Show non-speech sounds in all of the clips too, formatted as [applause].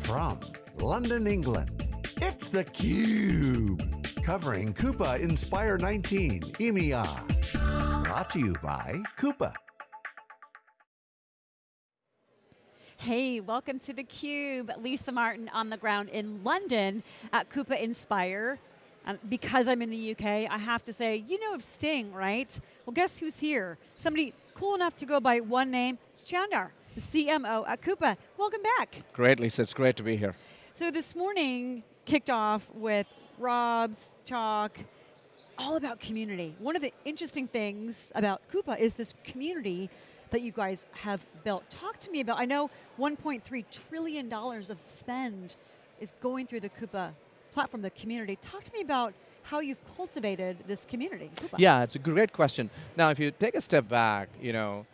From London, England, it's theCUBE. Covering Coupa Inspire 19 EMEA. Brought to you by Coupa. Hey, welcome to theCUBE. Lisa Martin on the ground in London at Coupa Inspire. Um, because I'm in the UK, I have to say, you know of Sting, right? Well, guess who's here? Somebody cool enough to go by one name, it's Chandar, the CMO at Coupa. Welcome back. Great, Lisa, it's great to be here. So this morning kicked off with Rob's talk, all about community. One of the interesting things about Coupa is this community that you guys have built. Talk to me about, I know $1.3 trillion of spend is going through the Coupa platform, the community. Talk to me about how you've cultivated this community. Coupa. Yeah, it's a great question. Now, if you take a step back, you know,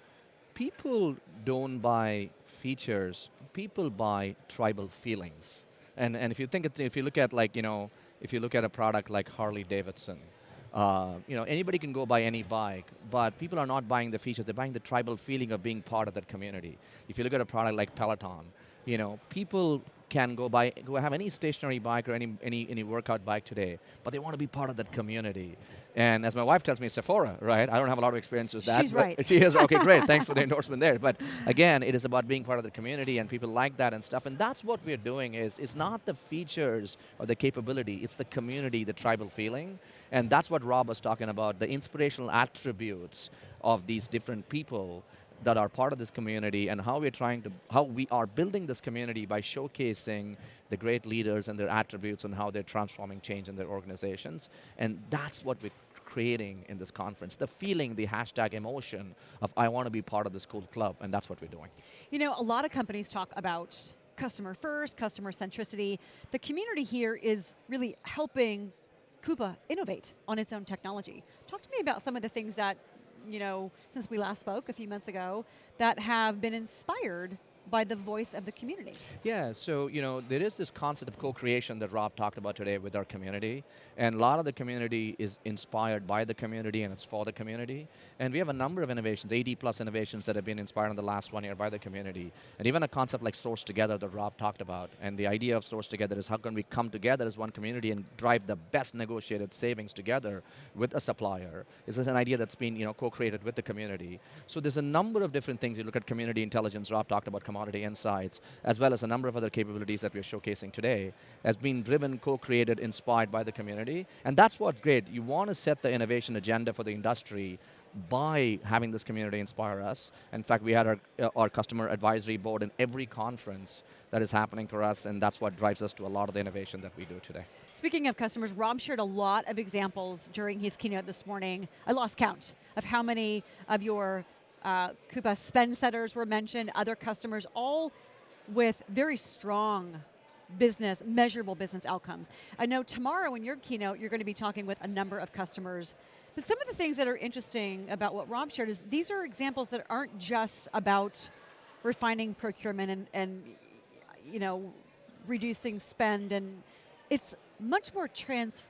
people don't buy features, people buy tribal feelings. And, and if you think, if you look at like, you know, if you look at a product like Harley Davidson, uh, you know, anybody can go buy any bike, but people are not buying the features, they're buying the tribal feeling of being part of that community. If you look at a product like Peloton, you know, people can go buy, go have any stationary bike or any, any, any workout bike today, but they want to be part of that community. And as my wife tells me, Sephora, right? I don't have a lot of experience with that. She's right. [laughs] She is, [laughs] okay, great, thanks for the endorsement there. But again, it is about being part of the community and people like that and stuff. And that's what we're doing is, it's not the features or the capability, it's the community, the tribal feeling. And that's what Rob was talking about, the inspirational attributes of these different people that are part of this community and how we're trying to, how we are building this community by showcasing the great leaders and their attributes and how they're transforming change in their organizations. And that's what we're creating in this conference. The feeling, the hashtag emotion of I want to be part of this cool club, and that's what we're doing. You know, a lot of companies talk about customer first, customer centricity. The community here is really helping Coupa innovate on its own technology. Talk to me about some of the things that you know, since we last spoke a few months ago, that have been inspired by the voice of the community. Yeah, so you know, there is this concept of co-creation that Rob talked about today with our community, and a lot of the community is inspired by the community and it's for the community. And we have a number of innovations, 80 plus innovations that have been inspired in the last one year by the community. And even a concept like Source Together that Rob talked about. And the idea of Source Together is how can we come together as one community and drive the best negotiated savings together with a supplier. This is an idea that's been you know, co-created with the community. So there's a number of different things. You look at community intelligence, Rob talked about commodity insights, as well as a number of other capabilities that we're showcasing today, has been driven, co-created, inspired by the community, and that's what's great. You want to set the innovation agenda for the industry by having this community inspire us. In fact, we had our, uh, our customer advisory board in every conference that is happening for us, and that's what drives us to a lot of the innovation that we do today. Speaking of customers, Rob shared a lot of examples during his keynote this morning. I lost count of how many of your uh, Coupa spend setters were mentioned, other customers, all with very strong business, measurable business outcomes. I know tomorrow in your keynote, you're going to be talking with a number of customers, but some of the things that are interesting about what Rob shared is these are examples that aren't just about refining procurement and, and you know, reducing spend, and it's much more transformative.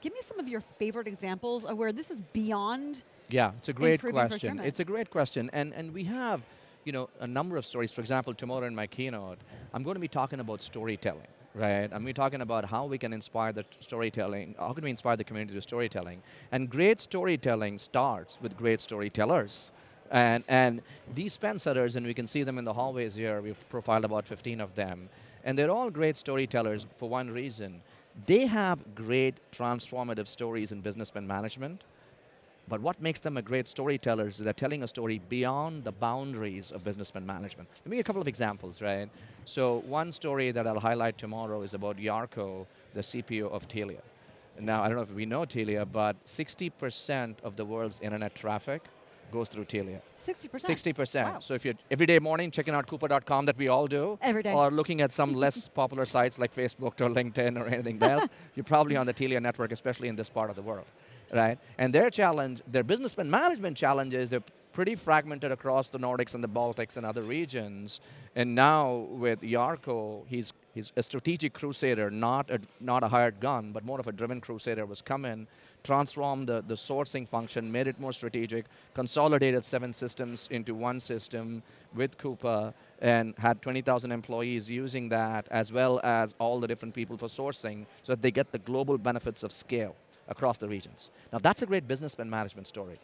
Give me some of your favorite examples of where this is beyond yeah, it's a great question. It's a great question, and and we have, you know, a number of stories. For example, tomorrow in my keynote, I'm going to be talking about storytelling. Right, I'm be talking about how we can inspire the storytelling, how can we inspire the community to storytelling. And great storytelling starts with great storytellers. And, and these spend setters, and we can see them in the hallways here, we've profiled about 15 of them, and they're all great storytellers for one reason. They have great transformative stories in business spend management, but what makes them a great storyteller is they're telling a story beyond the boundaries of business spend management. Let me give a couple of examples, right? So one story that I'll highlight tomorrow is about Jarkko, the CPO of Telia. Now, I don't know if we know Telia, but 60% of the world's internet traffic goes through Telia. 60%? 60%. Wow. So if you're every day morning checking out coupa.com that we all do, every day. or looking at some less [laughs] popular sites like Facebook or LinkedIn or anything else, [laughs] you're probably on the Telia network, especially in this part of the world right? And their challenge, their business management challenge is they're pretty fragmented across the Nordics and the Baltics and other regions. And now with Jarkko, he's, he's a strategic crusader, not a, not a hired gun, but more of a driven crusader was come in, transformed the, the sourcing function, made it more strategic, consolidated seven systems into one system with Coupa, and had 20,000 employees using that, as well as all the different people for sourcing, so that they get the global benefits of scale across the regions. Now that's a great business management story.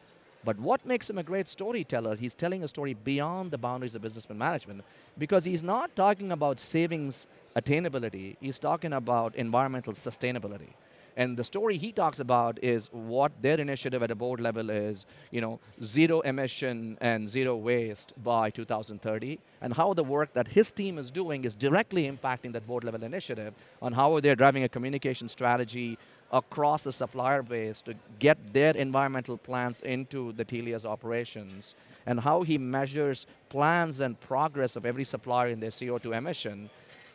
But what makes him a great storyteller, he's telling a story beyond the boundaries of business management because he's not talking about savings attainability, he's talking about environmental sustainability. And the story he talks about is what their initiative at a board level is, you know, zero emission and zero waste by 2030, and how the work that his team is doing is directly impacting that board level initiative on how they're driving a communication strategy across the supplier base to get their environmental plans into the Telia's operations, and how he measures plans and progress of every supplier in their CO2 emission,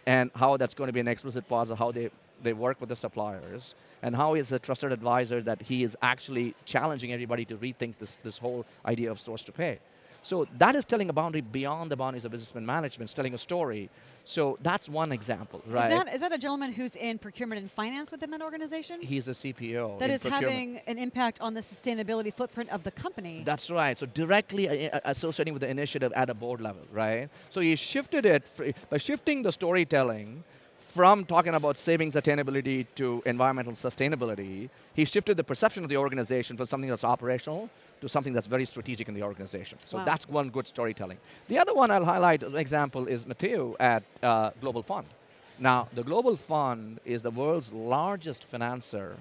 and how that's going to be an explicit part of how they they work with the suppliers, and how he's a trusted advisor that he is actually challenging everybody to rethink this, this whole idea of source to pay. So that is telling a boundary beyond the boundaries of business management, it's telling a story. So that's one example, right? Is that, is that a gentleman who's in procurement and finance within that organization? He's a CPO. That is having an impact on the sustainability footprint of the company. That's right. So directly uh, uh, associating with the initiative at a board level, right? So he shifted it, by shifting the storytelling from talking about savings attainability to environmental sustainability, he shifted the perception of the organization from something that's operational to something that's very strategic in the organization. So wow. that's one good storytelling. The other one I'll highlight, an example, is Matteo at uh, Global Fund. Now, the Global Fund is the world's largest financer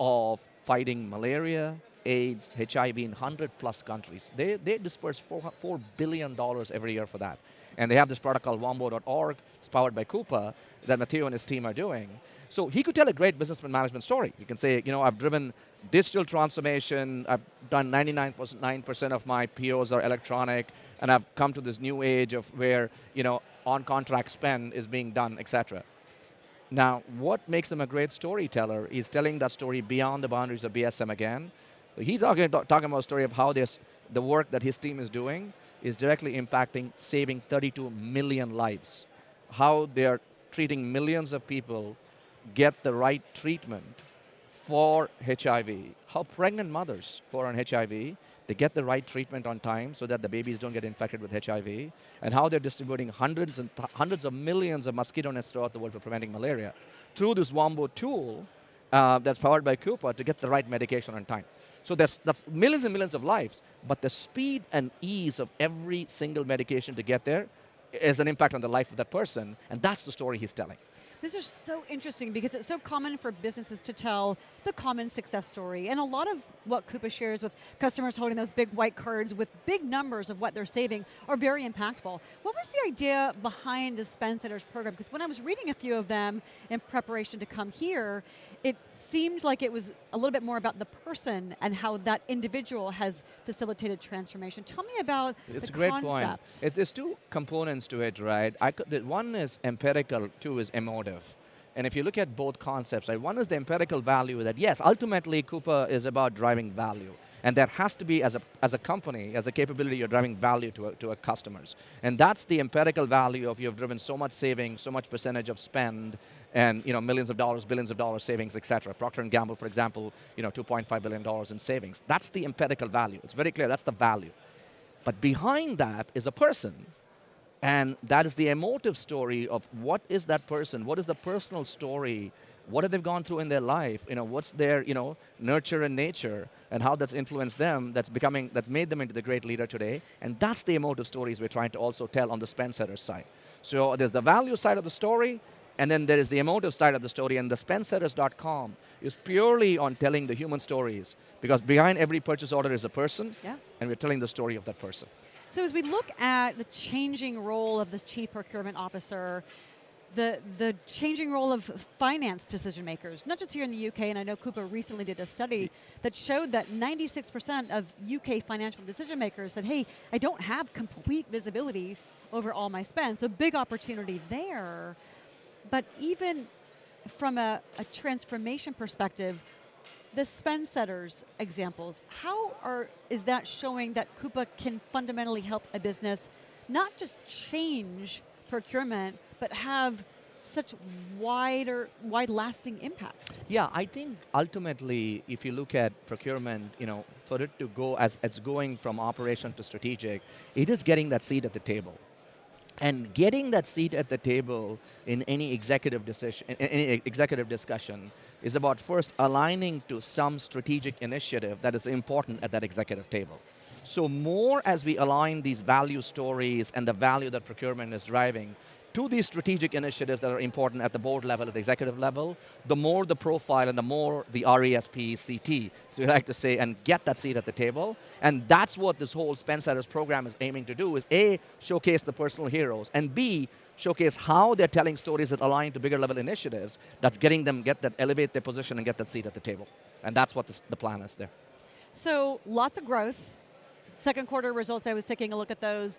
of fighting malaria, AIDS, HIV in 100 plus countries. They, they disperse $4, $4 billion every year for that. And they have this product called Wambo.org, it's powered by Coupa, that Matteo and his team are doing. So he could tell a great business management story. He can say, you know, I've driven digital transformation, I've done 99.9% of my POs are electronic, and I've come to this new age of where, you know, on-contract spend is being done, etc. Now, what makes him a great storyteller is telling that story beyond the boundaries of BSM again. He's talking, talking about a story of how this, the work that his team is doing is directly impacting saving 32 million lives. How they're treating millions of people get the right treatment for HIV. How pregnant mothers who are on HIV, they get the right treatment on time so that the babies don't get infected with HIV, and how they're distributing hundreds and hundreds of millions of mosquito nets throughout the world for preventing malaria through this Wambo tool uh, that's powered by Coupa to get the right medication on time. So that's, that's millions and millions of lives, but the speed and ease of every single medication to get there is an impact on the life of that person, and that's the story he's telling. This is so interesting because it's so common for businesses to tell the common success story. And a lot of what Coupa shares with customers holding those big white cards with big numbers of what they're saving are very impactful. What was the idea behind the Spend Setters program? Because when I was reading a few of them in preparation to come here, it seemed like it was a little bit more about the person and how that individual has facilitated transformation. Tell me about it's the a great concept. point. there's two components to it, right? I could, one is empirical, two is emotive. And if you look at both concepts, right, one is the empirical value that yes, ultimately Coupa is about driving value. And that has to be, as a, as a company, as a capability, you're driving value to, a, to customers. And that's the empirical value of you've driven so much saving, so much percentage of spend, and you know, millions of dollars, billions of dollars savings, et cetera. Procter & Gamble, for example, you know, $2.5 billion in savings. That's the empirical value. It's very clear, that's the value. But behind that is a person. And that is the emotive story of what is that person, what is the personal story what have they gone through in their life? You know, what's their you know nurture and nature, and how that's influenced them. That's becoming that made them into the great leader today. And that's the emotive stories we're trying to also tell on the Spend Setters side. So there's the value side of the story, and then there is the emotive side of the story. And the spendsetters.com is purely on telling the human stories because behind every purchase order is a person, yeah. and we're telling the story of that person. So as we look at the changing role of the chief procurement officer the, the changing role of finance decision makers, not just here in the UK, and I know Coupa recently did a study that showed that 96% of UK financial decision makers said, hey, I don't have complete visibility over all my spend, so big opportunity there. But even from a, a transformation perspective, The spend setters examples, how are, is that showing that Coupa can fundamentally help a business not just change procurement, but have such wider, wide-lasting impacts? Yeah, I think ultimately, if you look at procurement, you know, for it to go as it's going from operation to strategic, it is getting that seat at the table. And getting that seat at the table in any executive decision, any executive discussion, is about first aligning to some strategic initiative that is important at that executive table. So more as we align these value stories and the value that procurement is driving, to these strategic initiatives that are important at the board level, at the executive level, the more the profile and the more the RESP, CT, so we like to say, and get that seat at the table. And that's what this whole Spend Setters program is aiming to do, is A, showcase the personal heroes, and B, showcase how they're telling stories that align to bigger level initiatives that's getting them get that, elevate their position and get that seat at the table. And that's what this, the plan is there. So lots of growth. Second quarter results, I was taking a look at those.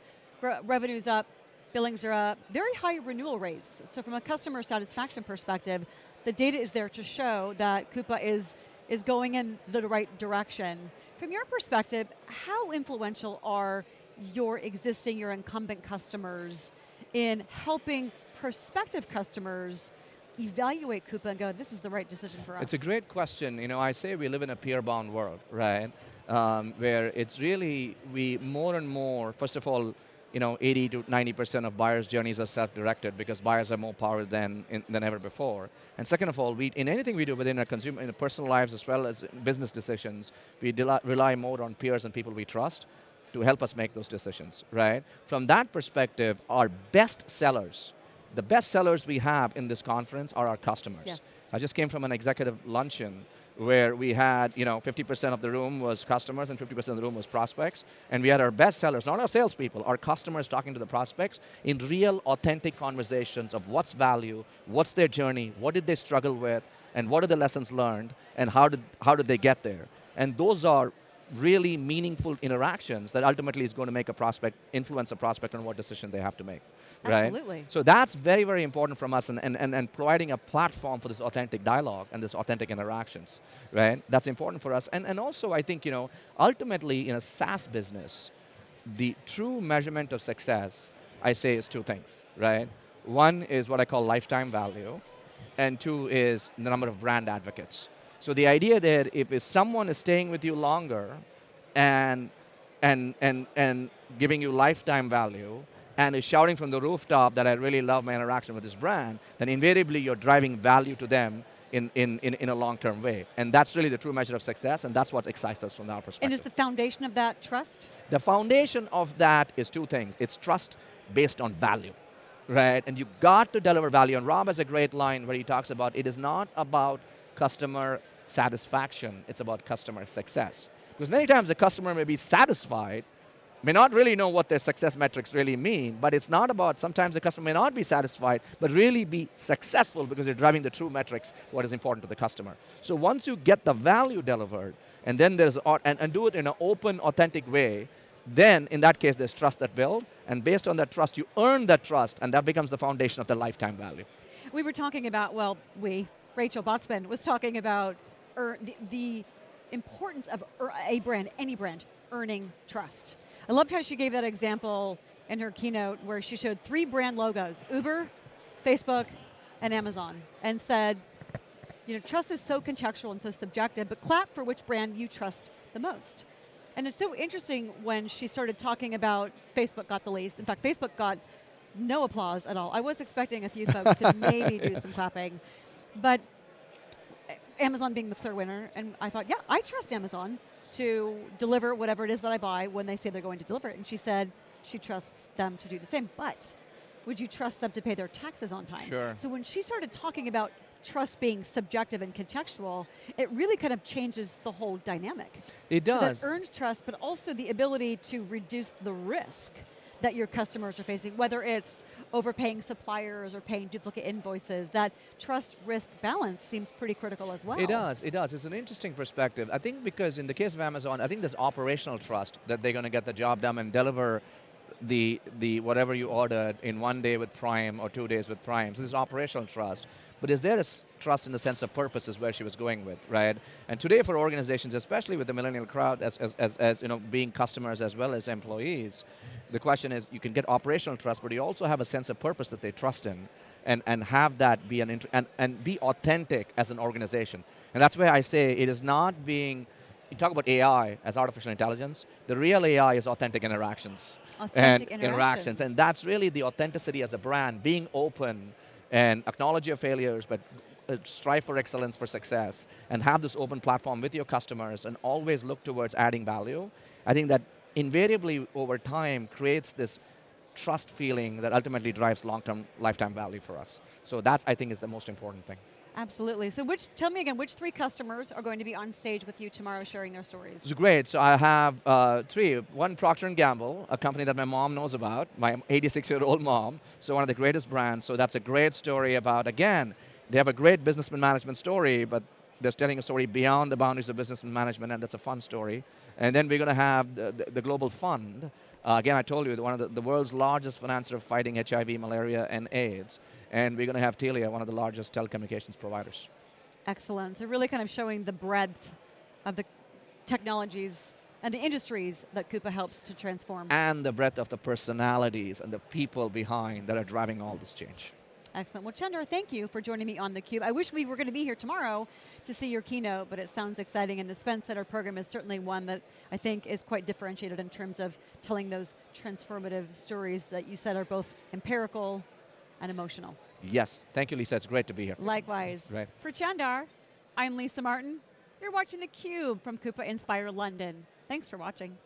revenues up, billings are up, very high renewal rates. So from a customer satisfaction perspective, the data is there to show that Coupa is, is going in the right direction. From your perspective, how influential are your existing, your incumbent customers in helping prospective customers evaluate Coupa and go, this is the right decision for us? It's a great question. You know, I say we live in a peer-bound world, right? Um, where it's really, we more and more, first of all, you know, 80 to 90% of buyers' journeys are self-directed because buyers have more power than, in, than ever before. And second of all, we, in anything we do within our consumer, in our personal lives as well as business decisions, we rely more on peers and people we trust to help us make those decisions, right? From that perspective, our best sellers, the best sellers we have in this conference are our customers. Yes. I just came from an executive luncheon where we had, you know, 50% of the room was customers and 50% of the room was prospects. And we had our best sellers, not our salespeople, our customers talking to the prospects in real, authentic conversations of what's value, what's their journey, what did they struggle with, and what are the lessons learned, and how did, how did they get there. And those are really meaningful interactions that ultimately is going to make a prospect, influence a prospect on what decision they have to make. Right? Absolutely. So that's very, very important from us and, and, and, and providing a platform for this authentic dialogue and this authentic interactions, right? That's important for us. And, and also I think, you know, ultimately in a SaaS business, the true measurement of success, I say is two things, right? One is what I call lifetime value, and two is the number of brand advocates. So the idea that if, if someone is staying with you longer and, and, and, and giving you lifetime value, and is shouting from the rooftop that I really love my interaction with this brand, then invariably you're driving value to them in, in, in, in a long-term way. And that's really the true measure of success, and that's what excites us from our perspective. And is the foundation of that trust? The foundation of that is two things. It's trust based on value, right? And you got to deliver value. And Rob has a great line where he talks about it is not about customer satisfaction, it's about customer success. Because many times the customer may be satisfied, may not really know what their success metrics really mean, but it's not about, sometimes the customer may not be satisfied, but really be successful because they're driving the true metrics, what is important to the customer. So once you get the value delivered, and then there's, and, and do it in an open, authentic way, then in that case there's trust that build, and based on that trust, you earn that trust, and that becomes the foundation of the lifetime value. We were talking about, well, we, Rachel Botsman was talking about er, the, the importance of a brand, any brand, earning trust. I loved how she gave that example in her keynote where she showed three brand logos, Uber, Facebook, and Amazon, and said, you know, trust is so contextual and so subjective, but clap for which brand you trust the most. And it's so interesting when she started talking about Facebook got the least. In fact, Facebook got no applause at all. I was expecting a few folks to [laughs] maybe do some clapping, but Amazon being the clear winner, and I thought, yeah, I trust Amazon to deliver whatever it is that I buy when they say they're going to deliver it. And she said she trusts them to do the same. But would you trust them to pay their taxes on time? Sure. So when she started talking about trust being subjective and contextual, it really kind of changes the whole dynamic. It does. So that earned trust, but also the ability to reduce the risk that your customers are facing, whether it's overpaying suppliers or paying duplicate invoices, that trust risk balance seems pretty critical as well. It does, it does. It's an interesting perspective. I think because in the case of Amazon, I think there's operational trust that they're going to get the job done and deliver the, the whatever you ordered in one day with Prime or two days with Prime. So there's operational trust. But is there a trust in the sense of purpose is where she was going with, right? And today for organizations, especially with the millennial crowd as, as, as, as you know, being customers as well as employees, the question is you can get operational trust, but you also have a sense of purpose that they trust in and, and have that be an, and, and be authentic as an organization. And that's where I say it is not being, you talk about AI as artificial intelligence, the real AI is authentic interactions. Authentic and interactions. And that's really the authenticity as a brand, being open and acknowledge your failures, but uh, strive for excellence for success and have this open platform with your customers and always look towards adding value. I think that invariably over time creates this trust feeling that ultimately drives long-term lifetime value for us. So that's, I think, is the most important thing. Absolutely. So which, tell me again, which three customers are going to be on stage with you tomorrow sharing their stories? It's great. So I have uh, three. One, Procter & Gamble, a company that my mom knows about, my 86-year-old mom. So one of the greatest brands. So that's a great story about, again, they have a great business management story, but they're telling a story beyond the boundaries of business and management, and that's a fun story. And then we're going to have the, the, the Global Fund. Uh, again, I told you, one of the, the world's largest financer of fighting HIV, malaria, and AIDS. And we're going to have Telia, one of the largest telecommunications providers. Excellent. So really kind of showing the breadth of the technologies and the industries that Coupa helps to transform. And the breadth of the personalities and the people behind that are driving all this change. Excellent. Well, Chandar, thank you for joining me on theCUBE. I wish we were going to be here tomorrow to see your keynote, but it sounds exciting, and the Spend Setter program is certainly one that I think is quite differentiated in terms of telling those transformative stories that you said are both empirical and emotional. Yes, thank you, Lisa. It's great to be here. Likewise. Right. For Chandar, I'm Lisa Martin. You're watching theCUBE from Coupa Inspire London. Thanks for watching.